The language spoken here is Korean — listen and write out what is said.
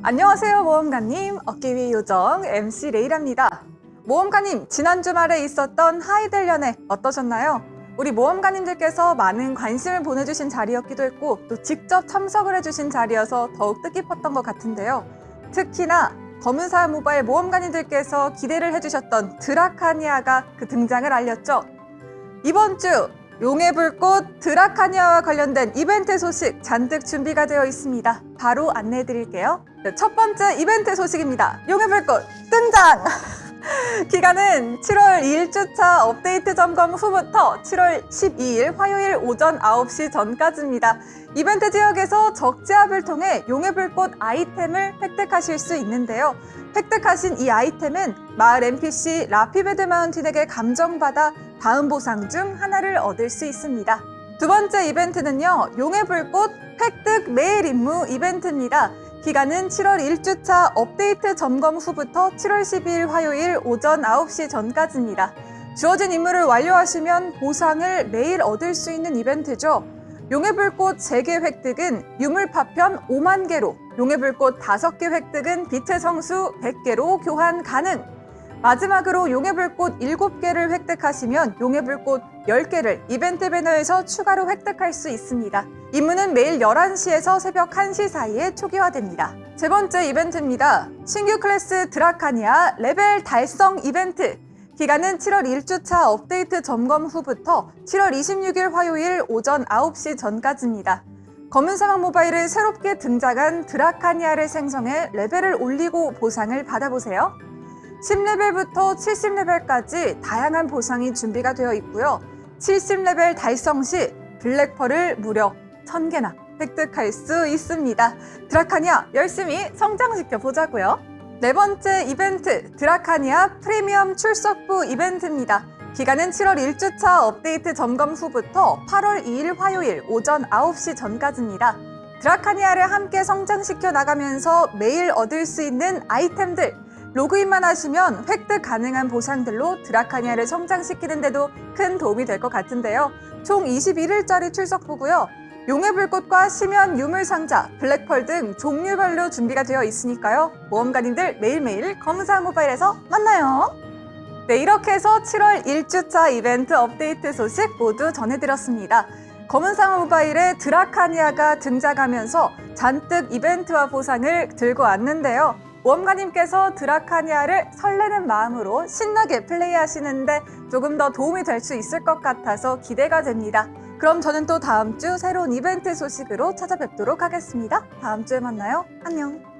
안녕하세요 모험가님. 어깨 위의 요정 MC 레이랍니다. 모험가님 지난 주말에 있었던 하이델 연애 어떠셨나요? 우리 모험가님들께서 많은 관심을 보내주신 자리였기도 했고 또 직접 참석을 해주신 자리여서 더욱 뜻깊었던 것 같은데요. 특히나 검은사 모바일 모험가님들께서 기대를 해주셨던 드라카니아가 그 등장을 알렸죠. 이번 주 용의 불꽃 드라카니아와 관련된 이벤트 소식 잔뜩 준비가 되어 있습니다. 바로 안내해 드릴게요. 네, 첫 번째 이벤트 소식입니다. 용의 불꽃 등장! 기간은 7월 1주차 업데이트 점검 후부터 7월 12일 화요일 오전 9시 전까지입니다. 이벤트 지역에서 적 제압을 통해 용의 불꽃 아이템을 획득하실 수 있는데요. 획득하신 이 아이템은 마을 NPC 라피 베드마운틴에게 감정받아 다음 보상 중 하나를 얻을 수 있습니다. 두 번째 이벤트는요. 용의 불꽃 획득 매일 임무 이벤트입니다. 기간은 7월 1주차 업데이트 점검 후부터 7월 12일 화요일 오전 9시 전까지입니다. 주어진 임무를 완료하시면 보상을 매일 얻을 수 있는 이벤트죠. 용의 불꽃 3개 획득은 유물 파편 5만 개로, 용의 불꽃 5개 획득은 빛의 성수 100개로 교환 가능! 마지막으로 용의 불꽃 7개를 획득하시면 용의 불꽃 10개를 이벤트 배너에서 추가로 획득할 수 있습니다. 임무는 매일 11시에서 새벽 1시 사이에 초기화됩니다. 세 번째 이벤트입니다. 신규 클래스 드라카니아 레벨 달성 이벤트 기간은 7월 1주차 업데이트 점검 후부터 7월 26일 화요일 오전 9시 전까지입니다. 검은 사막 모바일에 새롭게 등장한 드라카니아를 생성해 레벨을 올리고 보상을 받아보세요. 10레벨부터 70레벨까지 다양한 보상이 준비가 되어 있고요. 70레벨 달성 시 black pearl을 무려 1000개나 획득할 수 있습니다. 드라카니아 열심히 성장시켜 보자고요. 네 번째 이벤트 드라카니아 프리미엄 출석부 이벤트입니다. 기간은 7월 1주차 업데이트 점검 후부터 8월 2일 화요일 오전 9시 전까지입니다. 드라카니아를 함께 성장시켜 나가면서 매일 얻을 수 있는 아이템들 로그인만 하시면 획득 가능한 보상들로 드라카니아를 성장시키는 데도 큰 도움이 될 것 같은데요. 총 21일짜리 출석부고요. 용의 불꽃과 심연 유물 상자, 블랙펄 등 종류별로 준비가 되어 있으니까요. 모험가님들 매일매일 검사 모바일에서 만나요. 네, 이렇게 해서 7월 1주차 이벤트 업데이트 소식 모두 전해드렸습니다. 검은상 모바일에 드라카니아가 등장하면서 잔뜩 이벤트와 보상을 들고 왔는데요. 모험가님께서 드라카니아를 설레는 마음으로 신나게 플레이하시는데 조금 더 도움이 될 수 있을 것 같아서 기대가 됩니다. 그럼 저는 또 다음 주 새로운 이벤트 소식으로 찾아뵙도록 하겠습니다. 다음 주에 만나요. 안녕.